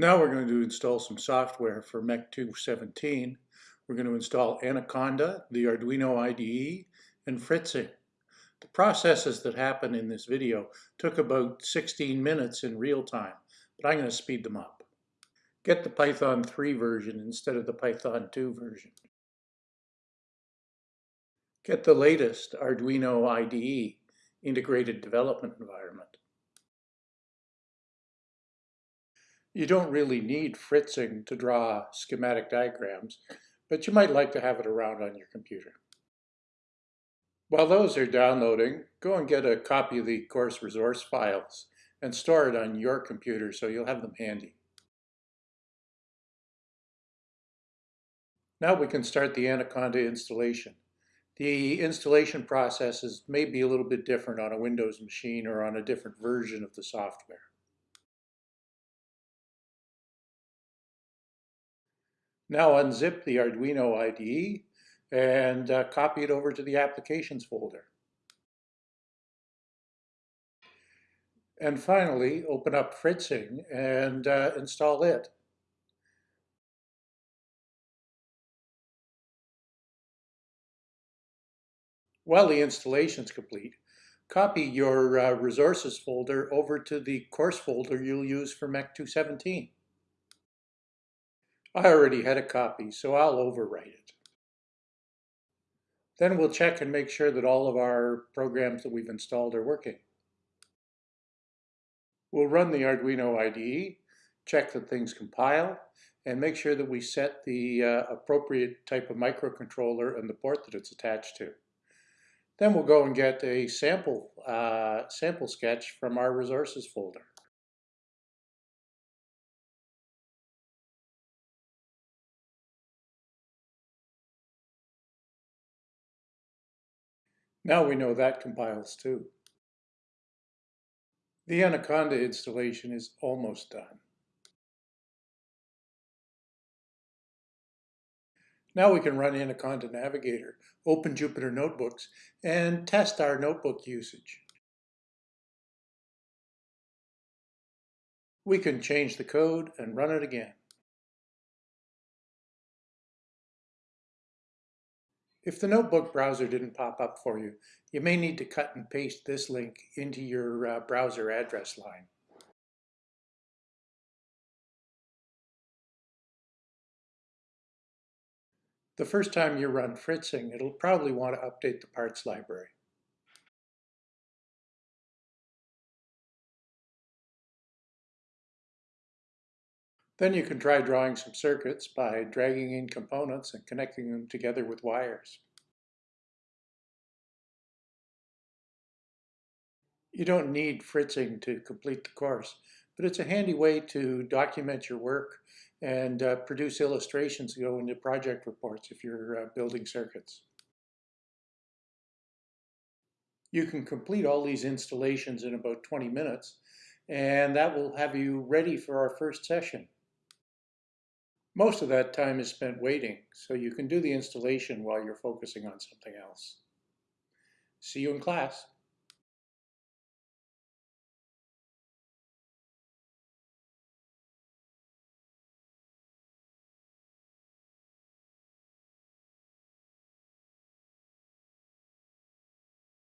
Now we're going to install some software for MEC 217. We're going to install Anaconda, the Arduino IDE, and Fritzing. The processes that happen in this video took about 16 minutes in real time, but I'm going to speed them up. Get the Python 3 version instead of the Python 2 version. Get the latest Arduino IDE, Integrated Development Environment. You don't really need Fritzing to draw schematic diagrams, but you might like to have it around on your computer. While those are downloading, go and get a copy of the course resource files and store it on your computer so you'll have them handy. Now we can start the Anaconda installation. The installation processes may be a little bit different on a Windows machine or on a different version of the software. Now unzip the Arduino IDE and uh, copy it over to the applications folder. And finally, open up Fritzing and uh, install it. While the installation is complete, copy your uh, resources folder over to the course folder you'll use for MEC 217. I already had a copy, so I'll overwrite it. Then we'll check and make sure that all of our programs that we've installed are working. We'll run the Arduino IDE, check that things compile, and make sure that we set the uh, appropriate type of microcontroller and the port that it's attached to. Then we'll go and get a sample, uh, sample sketch from our resources folder. Now we know that compiles too. The Anaconda installation is almost done. Now we can run Anaconda Navigator, open Jupyter Notebooks, and test our notebook usage. We can change the code and run it again. If the notebook browser didn't pop up for you, you may need to cut and paste this link into your uh, browser address line. The first time you run Fritzing, it'll probably want to update the parts library. Then you can try drawing some circuits by dragging in components and connecting them together with wires. You don't need fritzing to complete the course, but it's a handy way to document your work and uh, produce illustrations to go into project reports if you're uh, building circuits. You can complete all these installations in about 20 minutes, and that will have you ready for our first session. Most of that time is spent waiting, so you can do the installation while you're focusing on something else. See you in class.